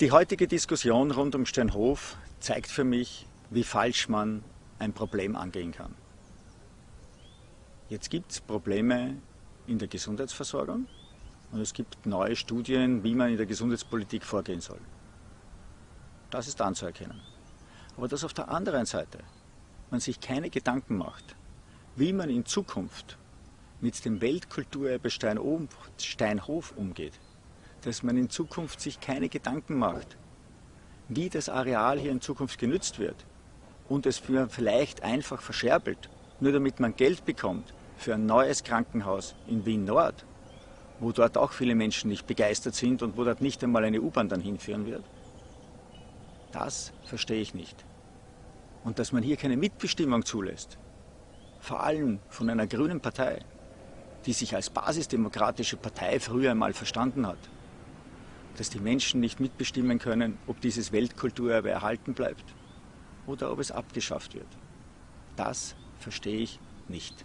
Die heutige Diskussion rund um Steinhof zeigt für mich, wie falsch man ein Problem angehen kann. Jetzt gibt es Probleme in der Gesundheitsversorgung und es gibt neue Studien, wie man in der Gesundheitspolitik vorgehen soll. Das ist anzuerkennen. Aber dass auf der anderen Seite man sich keine Gedanken macht, wie man in Zukunft mit dem Weltkulturerbe Steinhof umgeht, dass man in Zukunft sich keine Gedanken macht, wie das Areal hier in Zukunft genützt wird und es vielleicht einfach verscherbelt, nur damit man Geld bekommt für ein neues Krankenhaus in Wien Nord, wo dort auch viele Menschen nicht begeistert sind und wo dort nicht einmal eine U-Bahn dann hinführen wird. Das verstehe ich nicht. Und dass man hier keine Mitbestimmung zulässt, vor allem von einer grünen Partei, die sich als basisdemokratische Partei früher einmal verstanden hat, dass die Menschen nicht mitbestimmen können, ob dieses Weltkulturerbe erhalten bleibt oder ob es abgeschafft wird. Das verstehe ich nicht.